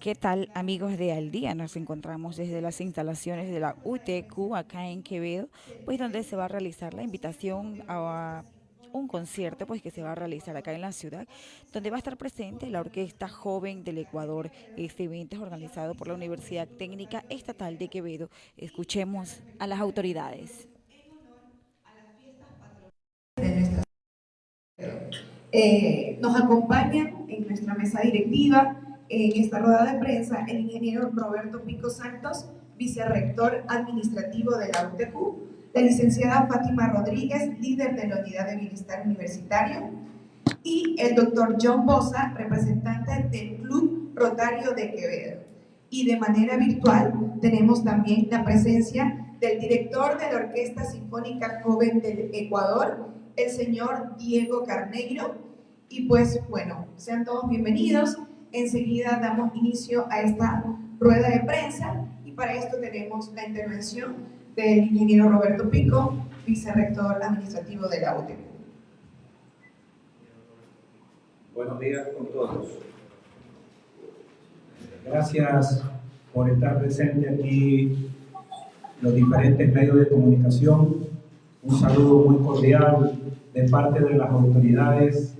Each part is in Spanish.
¿Qué tal amigos de Al Día? Nos encontramos desde las instalaciones de la UTQ acá en Quevedo, pues donde se va a realizar la invitación a un concierto pues que se va a realizar acá en la ciudad, donde va a estar presente la Orquesta Joven del Ecuador. Este evento es organizado por la Universidad Técnica Estatal de Quevedo. Escuchemos a las autoridades. Eh, nos acompañan en nuestra mesa directiva en esta rueda de prensa el ingeniero Roberto Pico Santos, vicerrector administrativo de la UTQ, la licenciada Fátima Rodríguez, líder de la Unidad de Bienestar Universitario, y el doctor John Bosa, representante del Club Rotario de Quevedo. Y de manera virtual tenemos también la presencia del director de la Orquesta Sinfónica Joven del Ecuador, el señor Diego Carneiro. Y pues bueno, sean todos bienvenidos. Enseguida damos inicio a esta rueda de prensa y para esto tenemos la intervención del ingeniero Roberto Pico, vicerrector administrativo de la UTE. Buenos días con todos. Gracias por estar presente aquí los diferentes medios de comunicación. Un saludo muy cordial de parte de las autoridades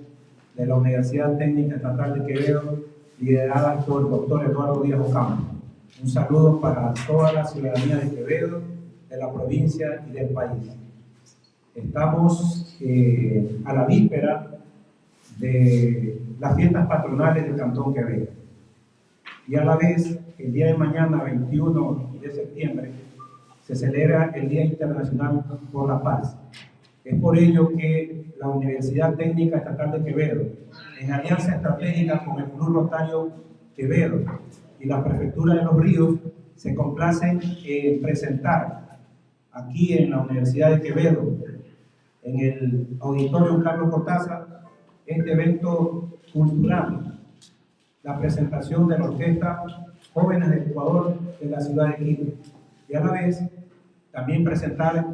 de la Universidad Técnica Estatal de Quevedo liderada por el doctor Eduardo Díaz Ocampo. Un saludo para toda la ciudadanía de Quevedo, de la provincia y del país. Estamos eh, a la víspera de las fiestas patronales del Cantón Quevedo. Y a la vez, el día de mañana, 21 de septiembre, se celebra el Día Internacional por la Paz. Es por ello que la Universidad Técnica Estatal de Quevedo en alianza estratégica con el Club Rotario Quevedo y la Prefectura de los Ríos, se complacen en presentar aquí en la Universidad de Quevedo, en el Auditorio Carlos Cortázar, este evento cultural, la presentación de la Orquesta Jóvenes del Ecuador de la ciudad de Quito, y a la vez también presentar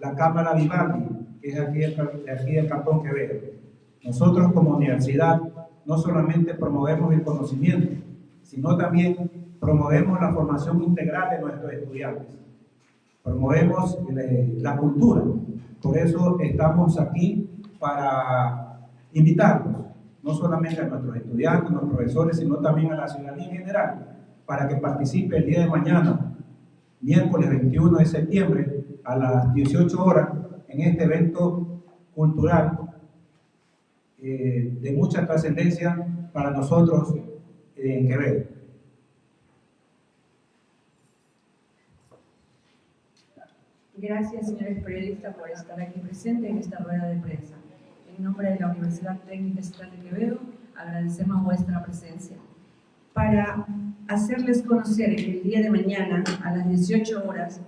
la Cámara Vivaldi, que es aquí, aquí del Cantón Quevedo. Nosotros como universidad no solamente promovemos el conocimiento, sino también promovemos la formación integral de nuestros estudiantes. Promovemos eh, la cultura. Por eso estamos aquí para invitarlos, no solamente a nuestros estudiantes, a nuestros profesores, sino también a la ciudadanía en general, para que participe el día de mañana, miércoles 21 de septiembre, a las 18 horas, en este evento cultural eh, de mucha trascendencia para nosotros en Quevedo. Gracias, señores periodistas, por estar aquí presentes en esta rueda de prensa. En nombre de la Universidad Técnica Estatal de Quevedo, agradecemos vuestra presencia. Para hacerles conocer que el día de mañana, a las 18 horas,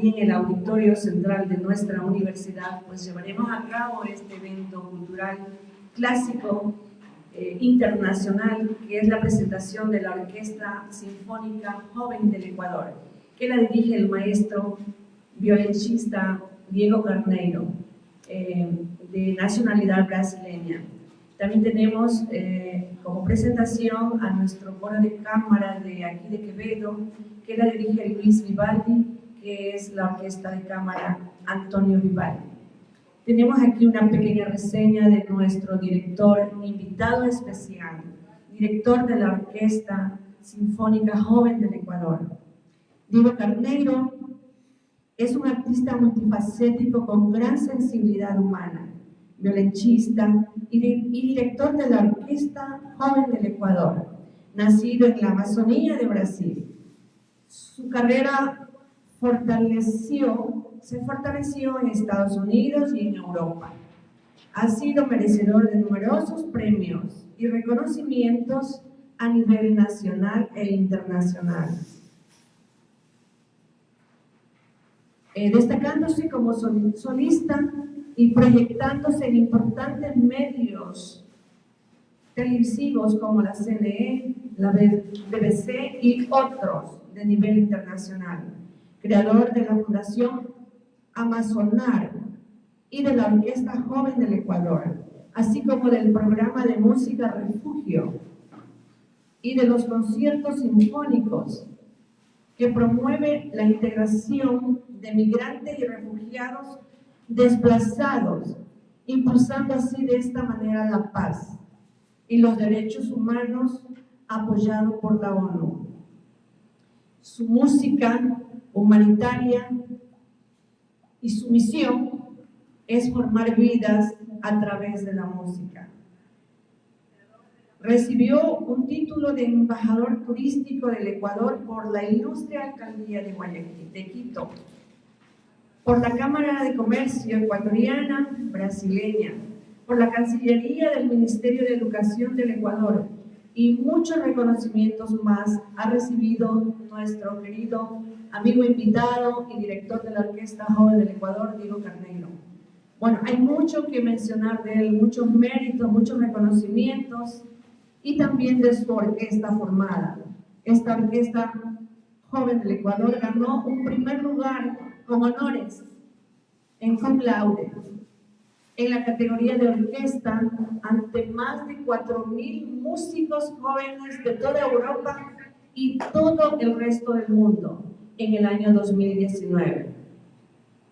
y en el auditorio central de nuestra universidad, pues llevaremos a cabo este evento cultural clásico eh, internacional, que es la presentación de la Orquesta Sinfónica Joven del Ecuador, que la dirige el maestro violoncista Diego Carneiro, eh, de nacionalidad brasileña. También tenemos eh, como presentación a nuestro coro de cámara de aquí de Quevedo, que la dirige Luis Vivaldi, que es la Orquesta de Cámara Antonio Vivaldi. Tenemos aquí una pequeña reseña de nuestro director invitado especial, director de la Orquesta Sinfónica Joven del Ecuador. Diego Carneiro es un artista multifacético con gran sensibilidad humana, violonchista y, y director de la Orquesta Joven del Ecuador, nacido en la Amazonía de Brasil. Su carrera fortaleció, se fortaleció en Estados Unidos y en Europa. Ha sido merecedor de numerosos premios y reconocimientos a nivel nacional e internacional. Eh, destacándose como solista y proyectándose en importantes medios televisivos como la CNE, la BBC y otros de nivel internacional creador de la Fundación Amazonar y de la Orquesta Joven del Ecuador, así como del programa de música Refugio y de los conciertos sinfónicos que promueve la integración de migrantes y refugiados desplazados, impulsando así de esta manera la paz y los derechos humanos apoyado por la ONU. Su música humanitaria y su misión es formar vidas a través de la música. Recibió un título de embajador turístico del Ecuador por la ilustre alcaldía de Guayaquil, de Quito, por la Cámara de Comercio ecuatoriana brasileña, por la Cancillería del Ministerio de Educación del Ecuador y muchos reconocimientos más ha recibido nuestro querido amigo invitado y director de la Orquesta Joven del Ecuador, Diego Carneiro. Bueno, hay mucho que mencionar de él, muchos méritos, muchos reconocimientos y también de su orquesta formada. Esta orquesta joven del Ecuador ganó un primer lugar con honores en cum laude en la categoría de orquesta ante más de 4.000 músicos jóvenes de toda Europa y todo el resto del mundo en el año 2019.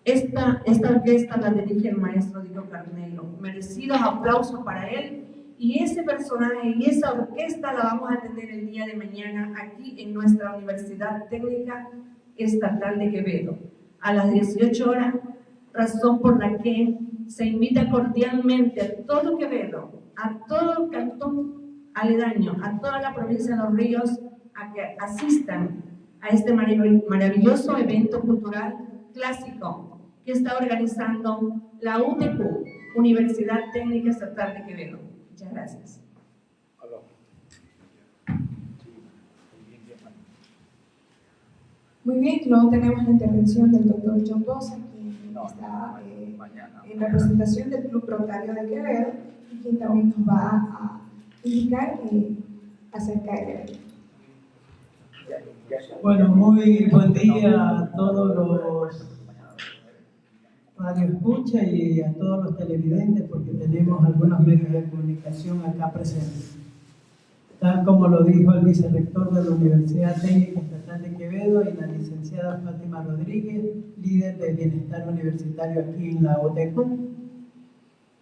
Esta, esta orquesta la dirige el maestro Diego Carneiro. Merecidos aplausos para él. Y ese personaje y esa orquesta la vamos a tener el día de mañana aquí en nuestra Universidad Técnica Estatal de Quevedo. A las 18 horas, razón por la que se invita cordialmente a todo Quevedo, a todo el cantón aledaño, a toda la provincia de Los Ríos, a que asistan a este maravilloso evento cultural clásico que está organizando la UTQ, Universidad Técnica Estatal de Quevedo. Muchas gracias. Muy bien, luego tenemos la intervención del doctor John Bosa, quien está eh, en representación del Club Rotario de Quevedo y quien también nos va a indicar eh, acerca del evento. Bueno, muy buen día a todos los radio escucha y a todos los televidentes porque tenemos algunos medios de comunicación acá presentes. Tal como lo dijo el vicerrector de la Universidad Técnica Estatal de Quevedo y la licenciada Fátima Rodríguez, líder de bienestar universitario aquí en la OTQ.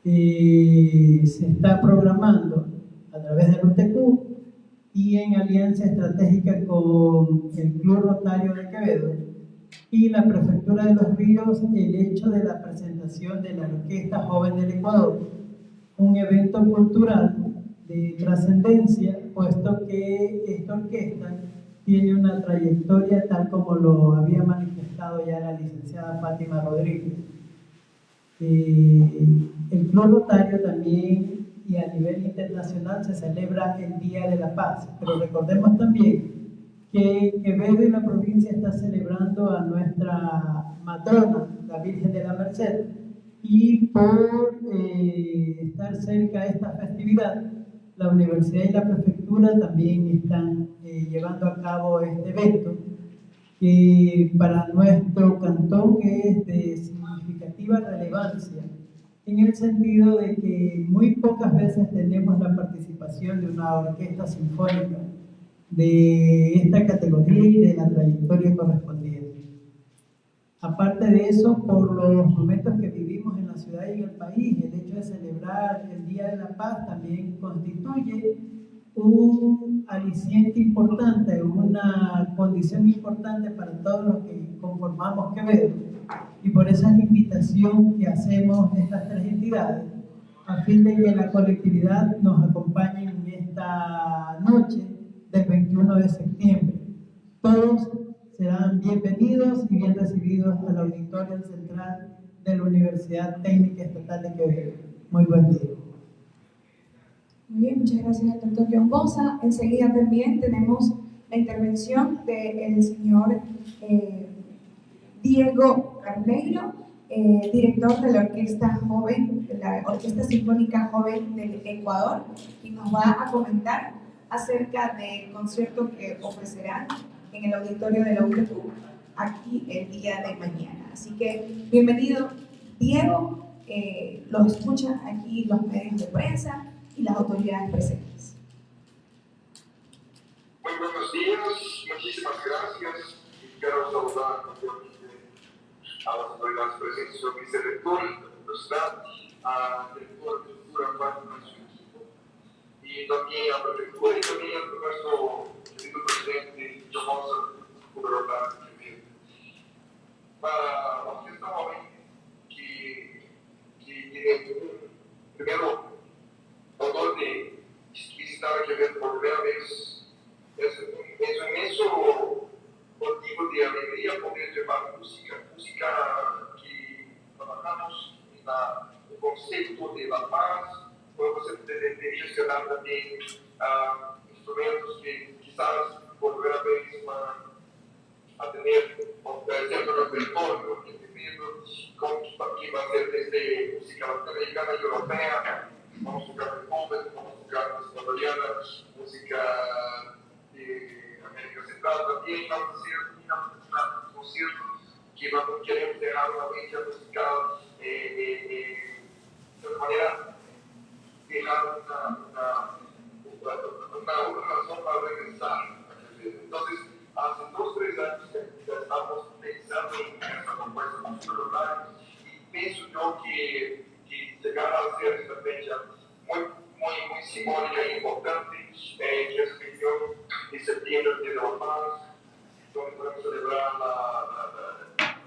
Y se está programando a través del UTQ y en alianza estratégica con el Club Rotario de Quevedo y la Prefectura de los Ríos el hecho de la presentación de la Orquesta Joven del Ecuador, un evento cultural de trascendencia, puesto que esta orquesta tiene una trayectoria tal como lo había manifestado ya la licenciada Fátima Rodríguez. Eh, el Club Rotario también y a nivel internacional se celebra el Día de la Paz, pero recordemos también que Quevedo y la provincia está celebrando a nuestra matrona, la Virgen de la Merced, y por eh, estar cerca de esta festividad, la universidad y la prefectura también están eh, llevando a cabo este evento, que para nuestro cantón es de significativa relevancia, en el sentido de que muy pocas veces tenemos la participación de una orquesta sinfónica de esta categoría y de la trayectoria correspondiente. Aparte de eso, por los momentos que vivimos la ciudad y el país, el hecho de celebrar el Día de la Paz también constituye un aliciente importante, una condición importante para todos los que conformamos Quevedo. Y por esa es la invitación que hacemos estas tres entidades, a fin de que la colectividad nos acompañe en esta noche del 21 de septiembre. Todos serán bienvenidos y bien recibidos al auditorio central de la Universidad Técnica Estatal de Quevedo. Muy buen día. Muy bien, muchas gracias al doctor John Bosa. Enseguida también tenemos la intervención del señor eh, Diego Carneiro, eh, director de la Orquesta Joven, de la Orquesta Sinfónica Joven del Ecuador, y nos va a comentar acerca del concierto que ofrecerán en el auditorio de la UTQ aquí el día de mañana. Así que bienvenido Diego, eh, los escuchan aquí los medios de prensa y las autoridades presentes. días, muchísimas gracias. Quiero saludar a las autoridades presentes, al vicerrector de la universidad, al director de cultura, Juan y y también a la prefectura y también a nuestro querido presidente, Jomosa Gubernador Para los que estamos aquí, que, que tienen un primero honor de visitar aquí por primera vez es, es un inmenso motivo de alegría poder llevar música, música que trabajamos en la, el concepto de la paz, pues você deveria mencionar também uh, instrumentos que quizás por primera vez van a tener, por ejemplo, repertorio indefinido, como que va a ser desde música latinoamericana y europea, vamos a tocar Beethoven, vamos a tocar música italiana, música de América Central también vamos a hacer un concierto que vamos, queremos dejar una huella musical eh, eh, eh, de una manera dejar una, una, una, una razón para regresar. Entonces, hace dos, tres años que ya estamos pensando en esta propuesta cultural y pienso yo que, que llegar a ser esta fecha muy, muy, muy simbólica e importante, eh, que es reunión de septiembre de la paz, donde podemos celebrar la, la, la,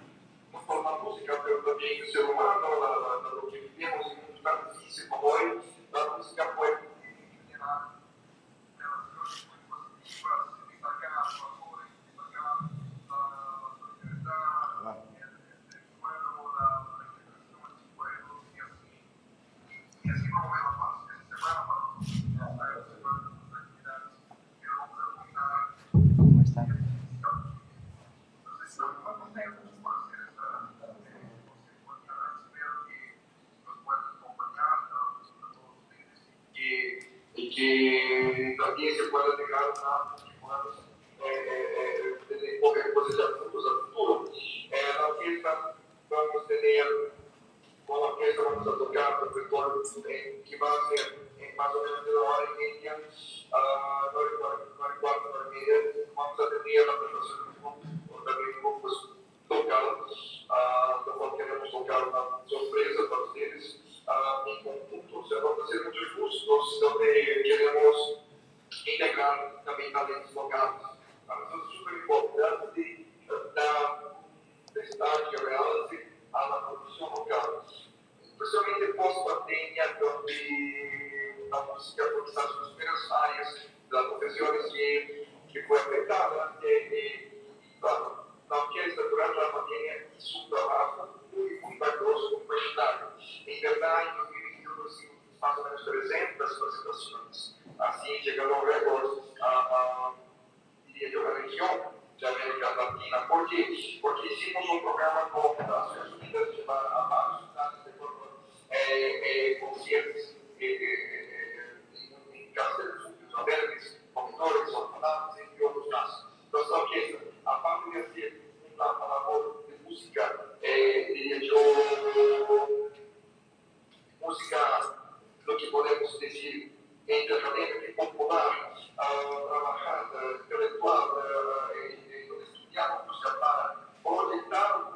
no solo la música, pero también el ser humano, la, la, lo que vivimos en un mundo tan difícil como hoy, la música puede generar relaciones muy positivas, destacar valores, destacar la solidaridad, el pueblo, la integración del pueblo, y así, y así como veo la paz, esta semana para la semana de actividades, quiero preguntar ¿Cómo están? y que también se pueda dejar una eh, eh, poder cosechar frutos al futuro. En la orquesta vamos a tener, con la orquesta vamos a tocar el repertorio que va a ser en más o menos de una hora y media, a 9 cuarto, 9 media, vamos a tener la presentación de un también grupos tocados, lo cual queremos tocar una sorpresa para ustedes uh, em conjunto. O sea, vamos a hacer muchos cursos donde queremos integrar también talentos locales. Para nosotros es súper importante dar destaque real a la producción local, especialmente pós-pandemia, donde la música fue quizás una de las primeras áreas de las profesiones que, que fue afectada. Eh, eh, y claro, la orquesta durante la pandemia hizo un trabajo muy, muy valioso, muy humanitario. Em verdade, em 2021 conseguimos mais ou menos 300 chegando ao recorde, a, a, diria de uma região de América Latina. Por quê? Porque hicimos um programa as Nações Unidas de a vários estados de forma é, é, conscientes em Castelo Sul, Verdes, comedores, orfanatos, entre outros casos. Então, só que a parte de ser um labor de música, é, diria eu, música, lo que podemos decir entre académica y popular, uh, trabajada, intelectual, uh, donde estudiamos música para proyectar o público, uh,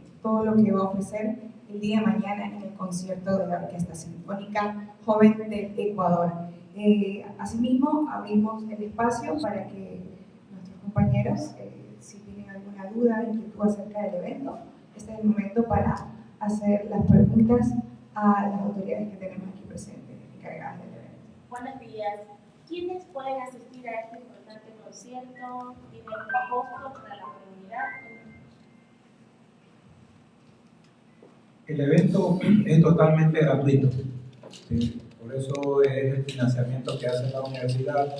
todo lo que va a ofrecer el día de mañana en el concierto de la Orquesta Sinfónica Joven de Ecuador. Eh, asimismo, abrimos el espacio para que nuestros compañeros, eh, si tienen alguna duda, inquietud acerca del evento, este es el momento para hacer las preguntas a las autoridades que tenemos aquí presentes, encargadas del evento. Buenos días. ¿Quiénes pueden asistir a este importante concierto? ¿Tiene algún costo para la comunidad? El evento es totalmente gratuito. Por eso es el financiamiento que hace la universidad,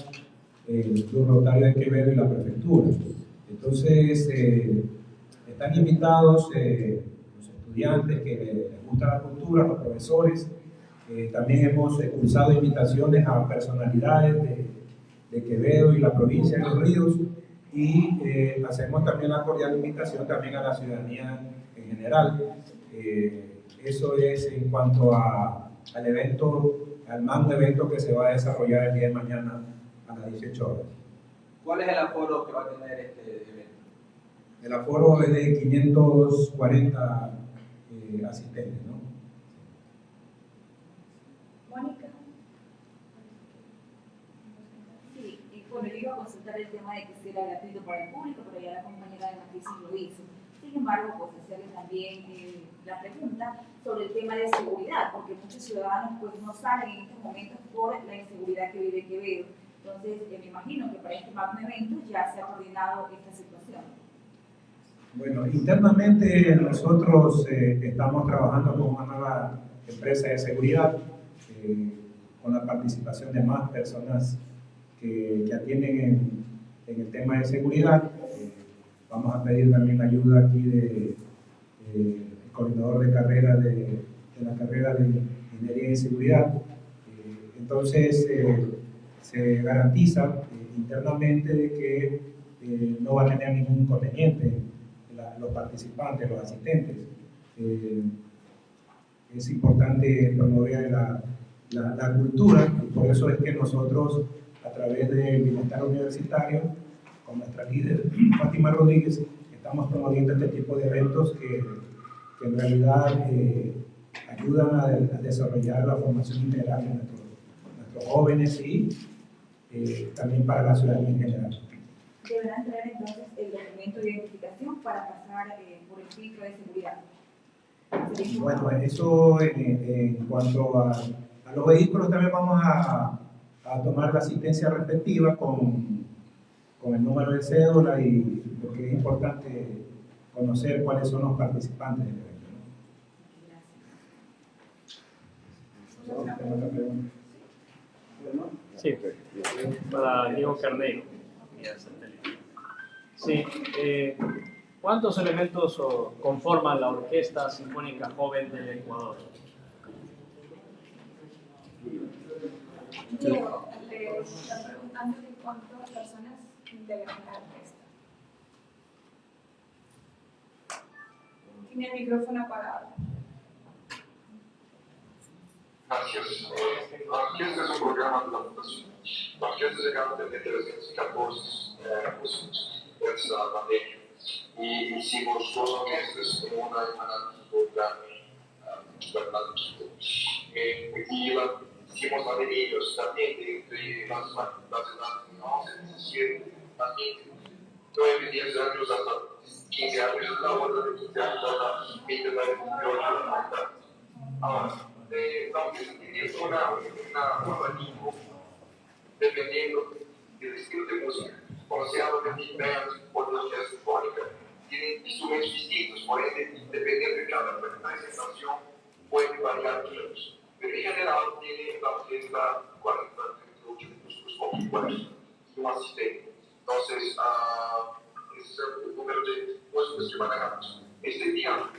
el Club Rotario de Quevedo y la prefectura. Entonces, eh, están invitados eh, los estudiantes que les gusta la cultura, los profesores. Eh, también hemos cursado invitaciones a personalidades de, de Quevedo y la provincia de Los Ríos y hacemos también la cordial invitación también a la ciudadanía en general. Eh, eso es en cuanto a, al evento, al magno evento que se va a desarrollar el día de mañana a las 18 horas. ¿Cuál es el aforo que va a tener este evento? El aforo es de 540 eh, asistentes, ¿no? Mónica. Sí, bueno, yo iba a consultar el tema de que si era gratuito para el público, pero ya la compañera de Matriz lo hizo. Sin embargo, pues hacerle también eh, la pregunta sobre el tema de seguridad, porque muchos ciudadanos pues no salen en estos momentos por la inseguridad que vive Quevedo. Entonces, eh, me imagino que para este magno evento ya se ha coordinado esta situación. Bueno, internamente nosotros eh, estamos trabajando con una nueva empresa de seguridad, eh, con la participación de más personas que, que atienden en, en, el tema de seguridad. Eh, vamos a pedir también la ayuda aquí de, coordinador de carrera de, la carrera de Ingeniería y Seguridad. entonces, se garantiza internamente de que no va a tener ningún inconveniente los participantes, los asistentes. Eh, es importante promover la, cultura y por eso es que nosotros, a través del Bienestar Universitario, con nuestra líder Fátima Rodríguez, estamos promoviendo este tipo de eventos que, que en realidad eh, ayudan a, a, desarrollar la formación integral de nuestros, nuestros jóvenes y eh, también para la ciudadanía en general deberán traer entonces el documento de identificación para pasar eh, por el filtro de seguridad. Bueno, eso en, en cuanto a, a, los vehículos también vamos a, a, tomar la asistencia respectiva con, con el número de cédula y porque es importante conocer cuáles son los participantes del evento. ¿no? Sí, para Diego Carneiro. Sí, eh, ¿cuántos elementos conforman la Orquesta Sinfónica Joven del Ecuador? Diego, le está preguntando de cuántas personas integran la orquesta. Tiene el micrófono apagado. Gracias. La orquesta es un programa de la Fundación. La orquesta se gana desde 314 eh, pues, essa pandemia. E hicimos dos meses en una hermana otra Bernardo Quito. Y la, hicimos labirintos también de, de las, las edades de 11, 17, también 9, 10 años hasta 15 años, la otra de 15 años hasta 29, 28, Ahora, eh, aunque se tiene una, una, dependiendo del estilo de música, considerado que Big Band o Orquesta Sinfónica tienen instrumentos distintos, por ende, dependiendo de cada presentación, puede variar mucho. Pero en general, tiene la orquesta 40, 38 músicos conjuntos y un asistente. Entonces, uh, ese es el número de músicos que manejamos. Este día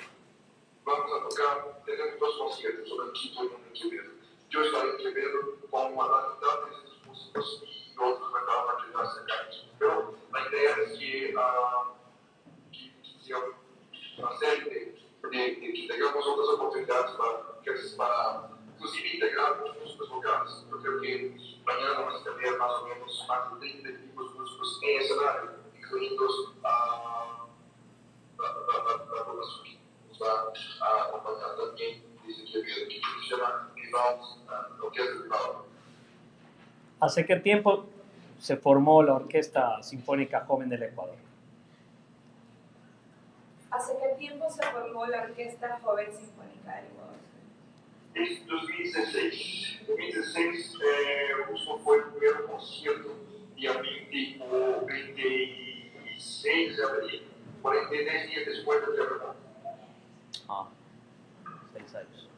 vamos a tocar, tenemos dos conciertos, uno en Quito y uno en Quevedo. Yo estaré en Quevedo con una mitad ¿Hace qué tiempo se formó la Orquesta Sinfónica Joven del Ecuador? ¿Hace qué tiempo se formó la Orquesta Joven Sinfónica del Ecuador? Desde 2016. Em 2016, eh, justo foi o primeiro concerto, dia 20 ou 26 de abril, 43 dias depois do terremoto. Ah, seis años.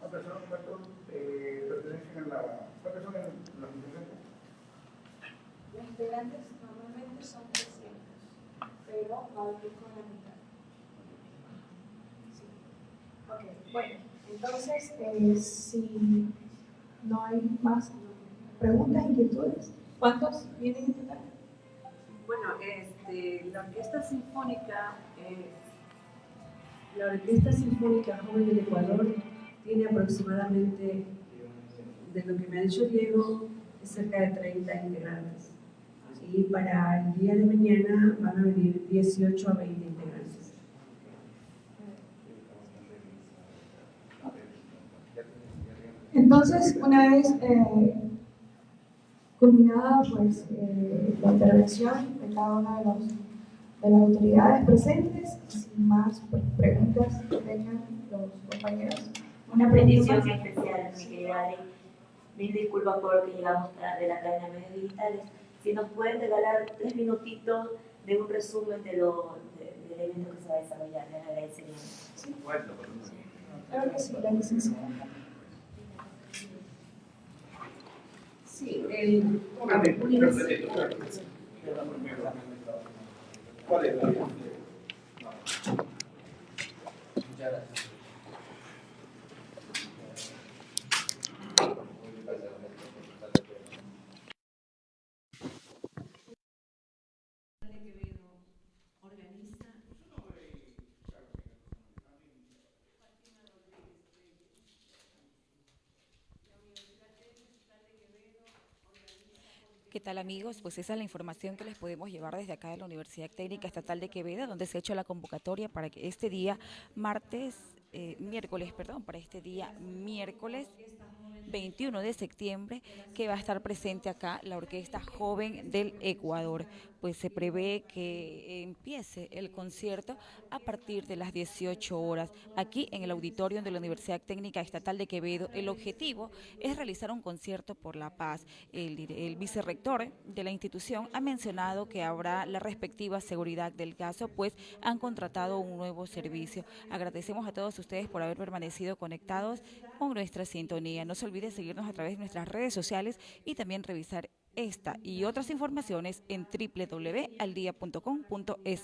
¿Cuántas son, Humberto, eh, pertenecen a la... ¿Cuántas son en los integrantes? Los integrantes normalmente son 300, pero va a venir con la mitad. Sí. Ok, bueno, entonces, eh, si no hay más preguntas, inquietudes, ¿cuántos vienen en total? Bueno, este, la Orquesta Sinfónica, eh, la Orquesta Sinfónica Joven del Ecuador tiene aproximadamente, de lo que me ha dicho Diego, cerca de 30 integrantes. Y para el día de mañana van a venir 18 a 20 integrantes. Entonces, una vez eh, culminada pues, eh, la intervención de cada una de, los, de las autoridades presentes, sin más pues, preguntas que tengan los compañeros. Una petición especial, mi querida Adri. Mil disculpas por que llegamos tarde la cadena de medios digitales. Si nos pueden regalar tres minutitos de un resumen de lo, de- del evento que se va a desarrollar, les agradeceríamos. Claro que sí, la licenciada. Sí, el, ratito. ¿Cuál es la ¿Qué amigos? Pues esa es la información que les podemos llevar desde acá de la Universidad Técnica Estatal de Quevedo, donde se ha hecho la convocatoria para que este día, martes, eh, miércoles, perdón, para este día miércoles 21 de septiembre, que va a estar presente acá la Orquesta Joven del Ecuador. Pues se prevé que empiece el concierto a partir de las 18 horas aquí en el auditorio de la Universidad Técnica Estatal de Quevedo. El objetivo es realizar un concierto por la paz. El, el vicerrector de la institución ha mencionado que habrá la respectiva seguridad del caso, pues han contratado un nuevo servicio. Agradecemos a todos ustedes por haber permanecido conectados con nuestra sintonía. No se olvide seguirnos a través de nuestras redes sociales y también revisar esta y otras informaciones en www.aldia.com.es.